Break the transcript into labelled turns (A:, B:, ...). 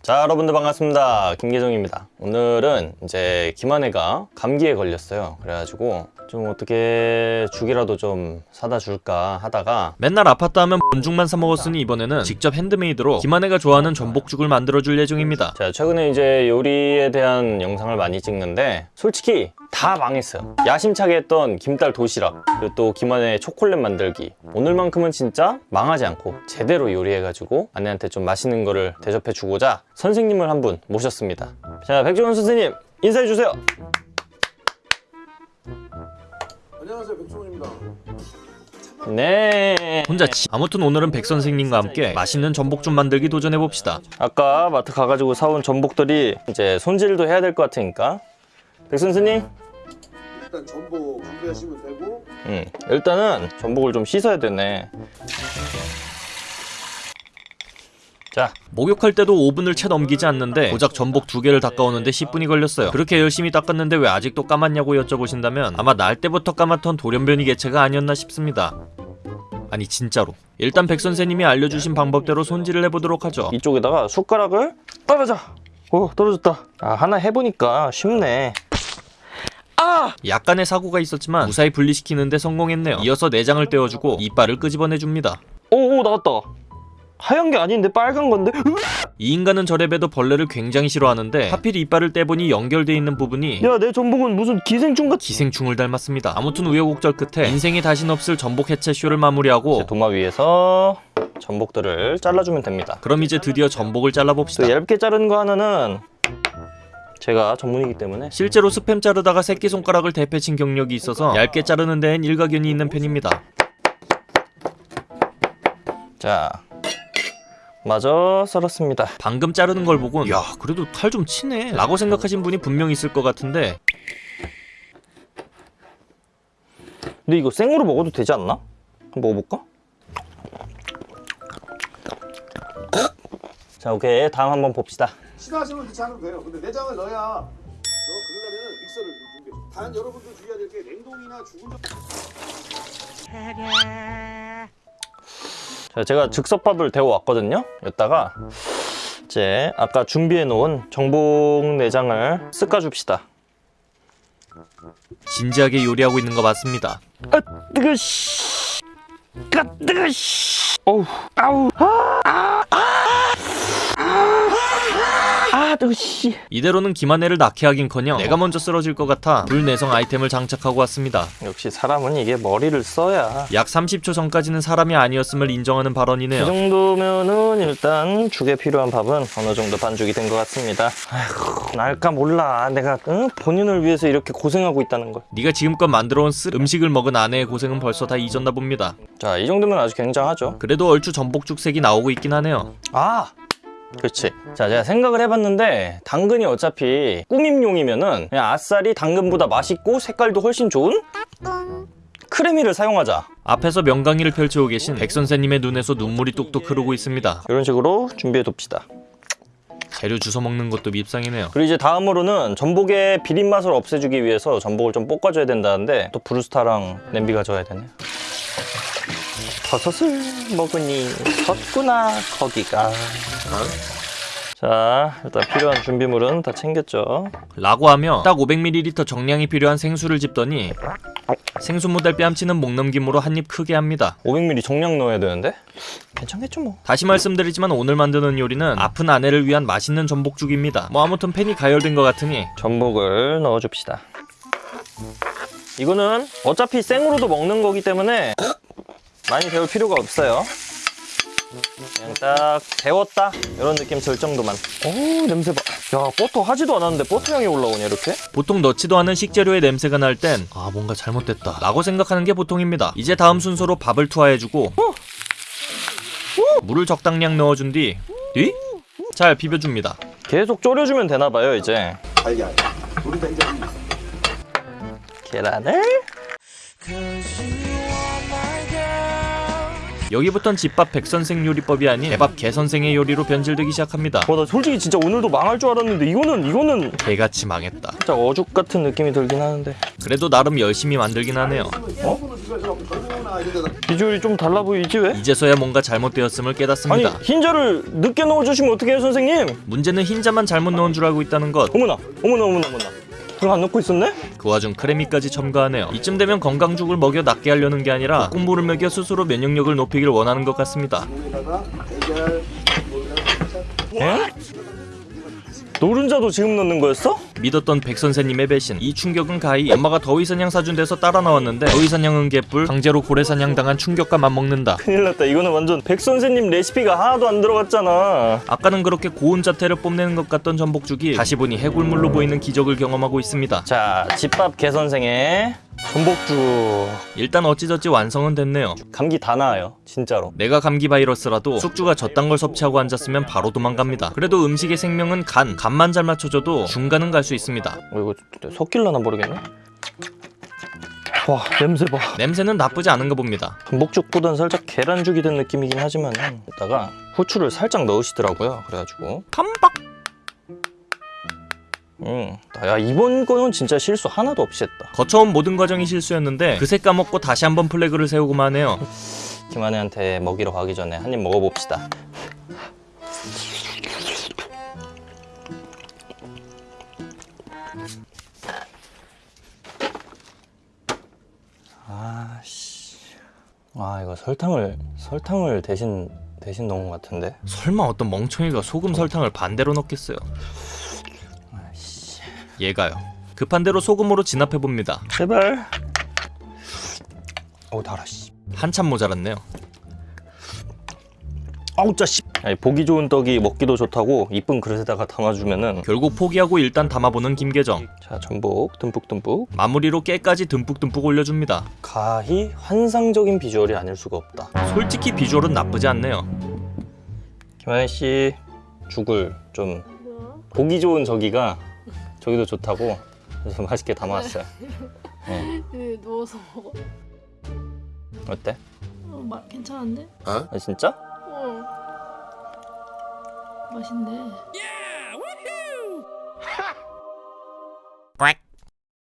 A: 자 여러분들 반갑습니다. 김계정입니다. 오늘은 이제 김한혜가 감기에 걸렸어요. 그래가지고 좀 어떻게 죽이라도 좀 사다 줄까 하다가
B: 맨날 아파트 하면 본죽만 사 먹었으니 이번에는 직접 핸드메이드로 김한혜가 좋아하는 전복죽을 만들어줄 예정입니다.
A: 제가 최근에 이제 요리에 대한 영상을 많이 찍는데 솔직히 다 망했어요. 야심차게 했던 김딸 도시락 그리고 또 김한혜 초콜릿 만들기. 오늘만큼은 진짜 망하지 않고 제대로 요리해가지고 아내한테 좀 맛있는 거를 대접해 주고자 선생님을 한 분 모셨습니다. 자 백종원 선생님 인사해 주세요 네.
B: 혼자 치... 아무튼 오늘은 백 선생님과 함께 맛있는 전복죽 만들기 도전해봅시다.
A: 아까 마트 가가지고 사온 전복들이 이제 손질도 해야 될 것 같으니까. 백 선생님?
C: 일단 전복 준비하시면 되고.
A: 음, 일단은 전복을 좀 씻어야 되네 자
B: 목욕할 때도 5분을 채 넘기지 않는데 고작 전복 두 개를 닦아오는데 10분이 걸렸어요. 그렇게 열심히 닦았는데 왜 아직도 까맣냐고 여쭤보신다면 아마 날 때부터 까맣던 돌연변이 개체가 아니었나 싶습니다. 아니 진짜로. 일단 백 선생님이 알려주신 방법대로 손질을 해보도록 하죠.
A: 이쪽에다가 숟가락을 빨아자 오 떨어졌다 아 하나 해보니까 쉽네
B: 약간의 사고가 있었지만 무사히 분리시키는데 성공했네요. 이어서 내장을 떼어주고 이빨을 끄집어내줍니다.
A: 오오 나왔다 하얀 게 아닌데 빨간 건데
B: 이 인간은 저래봬도 벌레를 굉장히 싫어하는데 하필 이빨을 떼보니 연결돼 있는 부분이
A: 야 내 전복은 무슨 기생충 같
B: 기생충을 닮았습니다. 아무튼 우여곡절 끝에 인생에 다신 없을 전복 해체 쇼를 마무리하고
A: 도마 위에서 전복들을 잘라주면 됩니다
B: 그럼 이제 드디어 전복을 잘라봅시다.
A: 또 얇게 자른 거 하나는 제가 전문이기 때문에
B: 실제로 스팸 자르다가 새끼손가락을 대패친 경력이 있어서 얇게 자르는 데엔 일가견이 있는 편입니다.
A: 자 마저 썰었습니다
B: 방금 자르는 걸 보곤 야 그래도 칼 좀 치네 라고 생각하신 분이 분명 있을 것 같은데
A: 근데 이거 생으로 먹어도 되지 않나? 한번 먹어볼까? 자 오케이 다음 한번 봅시다
C: 시도하시면 괜찮아도 돼요. 근데 내장을 넣어야 너 그러려면 믹서를 좀 준비해. 단 여러분들 주의해야 될 게 냉동이나 죽은 적
A: 자, 제가 즉석밥을 데워 왔거든요. 여기다가 이제 아까 준비해 놓은 정복 내장을 쓱까줍시다.
B: 진지하게 요리하고 있는 거 맞습니다.
A: 아 뜨거 씨 아, 뜨거 씨 어우 아우 아, 아 뜨거 씨
B: 이대로는 김한혜를 낳게 하긴커녕 내가 먼저 쓰러질 것 같아 불내성 아이템을 장착하고 왔습니다.
A: 역시 사람은 이게 머리를 써야
B: 약 30초 전까지는 사람이 아니었음을 인정하는
A: 이
B: 발언이네요.
A: 정도면은 일단 죽에 필요한 밥은 어느 정도 반죽이 된 것 같습니다. 아휴, 날까 몰라. 내가 응? 본인을 위해서 이렇게 고생하고 있다는 걸.
B: 네가 지금껏 만들어온 쓰 음식을 먹은 아내의 고생은 벌써 다 잊었나 봅니다.
A: 자, 이 정도면 아주 굉장하죠.
B: 그래도 얼추 전복죽 색이 나오고 있긴 하네요.
A: 아, 그렇지. 자, 제가 생각을 해봤는데 당근이 어차피 꾸밈용이면은 그냥 아싸리 당근보다 맛있고 색깔도 훨씬 좋은 크레미를 사용하자.
B: 앞에서 명강의를 펼치고 계신 백 선생님의 눈에서 눈물이 뚝뚝 흐르고 있습니다.
A: 이런 식으로 준비해 둡시다.
B: 재료 주워 먹는 것도 밉상이네요.
A: 그리고 이제 다음으로는 전복의 비린 맛을 없애주기 위해서 전복을 좀 볶아줘야 된다는데 또 브루스타랑 냄비 가져와야 되네. 버섯을 먹으니 섰구나 거기가. 자 일단 필요한 준비물은 다 챙겼죠.
B: 라고 하며 딱 500ml 정량이 필요한 생수를 집더니 생수 모델 뺨치는 목 넘김으로 한 입 크게 합니다.
A: 500ml 정량 넣어야 되는데 괜찮겠죠 뭐.
B: 다시 말씀드리지만 오늘 만드는 요리는 아픈 아내를 위한 맛있는 전복죽입니다. 뭐 아무튼 팬이 가열된 것 같으니
A: 전복을 넣어줍시다. 이거는 어차피 생으로도 먹는 거기 때문에 많이 데울 필요가 없어요. 그냥 딱 데웠다 이런 느낌 들 정도만. 오 냄새 봐. 야 버터 하지도 않았는데 버터 향이 올라오냐 이렇게?
B: 보통 넣지도 않은 식재료의 냄새가 날 땐 아 뭔가 잘못됐다 라고 생각하는 게 보통입니다. 이제 다음 순서로 밥을 투하해주고 물을 적당량 넣어준 뒤 뒤? 잘 비벼줍니다.
A: 계속 졸여주면 되나 봐요 이제. 계란을
B: 여기부턴 집밥 백선생 요리법이 아닌 개밥 개선생의 요리로 변질되기 시작합니다.
A: 와나 솔직히 진짜 오늘도 망할 줄 알았는데 이거는 이거는
B: 개같이 망했다.
A: 진짜 어죽 같은 느낌이 들긴 하는데
B: 그래도 나름 열심히 만들긴 하네요.
C: 어?
A: 비주얼이 좀 달라 보이지 왜?
B: 이제서야 뭔가 잘못되었음을
A: 아니
B: 깨닫습니다.
A: 흰자를 늦게 넣어주시면 어떻게 해요 선생님?
B: 문제는 흰자만 잘못 넣은 줄 알고 있다는 것.
A: 어머나 어머나 어머나 어머나 그거 안 넣고 있었네?
B: 그 와중 크래미까지 첨가하네요. 이쯤 되면 건강죽을 먹여 낫게 하려는 게 아니라 국물을 먹여 스스로 면역력을 높이길 원하는 것 같습니다.
A: 예? 노른자도 지금 넣는 거였어?
B: 믿었던 백 선생님의 배신. 이 충격은 가히 엄마가 더위 사냥 사준 데서 따라 나왔는데 더위 사냥은 개뿔, 강제로 고래 사냥 당한 충격과 맞먹는다.
A: 큰일 났다 이거는 완전 백 선생님 레시피가 하나도 안 들어갔잖아
B: 아까는 그렇게 고운 자태를 뽐내는 것 같던 전복죽이 다시 보니 해골물로 보이는 기적을 경험하고 있습니다.
A: 자 집밥 개 선생의 전복죽
B: 일단 어찌저찌 완성은 됐네요.
A: 감기 다 나아요 진짜로
B: 내가 감기 바이러스라도 숙주가 저딴 걸 섭취하고 앉았으면 바로 도망갑니다. 그래도 음식의 생명은 간, 간만 잘 맞춰줘도 중간은 갈 수 있습니다.
A: 어, 이거 섞일라나 모르겠네 와 냄새 봐
B: 냄새는 나쁘지 않은가 봅니다.
A: 전복죽보단 살짝 계란죽이 된 느낌이긴 하지만 이따가 후추를 살짝 넣으시더라고요 그래가지고
B: 깜빡!
A: 음, 야 이번 거는 진짜 실수 하나도 없이 했다.
B: 거쳐온 모든 과정이 실수였는데 그새 까먹고 다시 한번 플래그를 세우고만 해요.
A: 김한혜한테 먹이러 가기 전에 한 입 먹어봅시다. 아씨. 아 이거 설탕을 설탕을 대신 대신 넣은 것 같은데?
B: 설마 어떤 멍청이가 소금 설탕을 반대로 넣겠어요? 얘가요. 급한 대로 소금으로 진압해봅니다.
A: 제발 어우 달아 씨
B: 한참 모자랐네요.
A: 아우 짜 씨 아니, 보기 좋은 떡이 먹기도 좋다고 이쁜 그릇에다가 담아주면은
B: 결국 포기하고 일단 담아보는 김계정.
A: 자 전복 듬뿍듬뿍
B: 마무리로 깨까지 듬뿍듬뿍 올려줍니다.
A: 가히 환상적인 비주얼이 아닐 수가 없다
B: 솔직히 비주얼은 나쁘지 않네요.
A: 김하연 씨 죽을 좀 보기 좋은 저기가 저기도 좋다고 그래서 맛있게 담아왔어요. 네.
D: 네, 누워서 먹어.
A: 어때?
D: 어, 마, 괜찮은데?
A: 아, 진짜?
D: 어. 맛있네.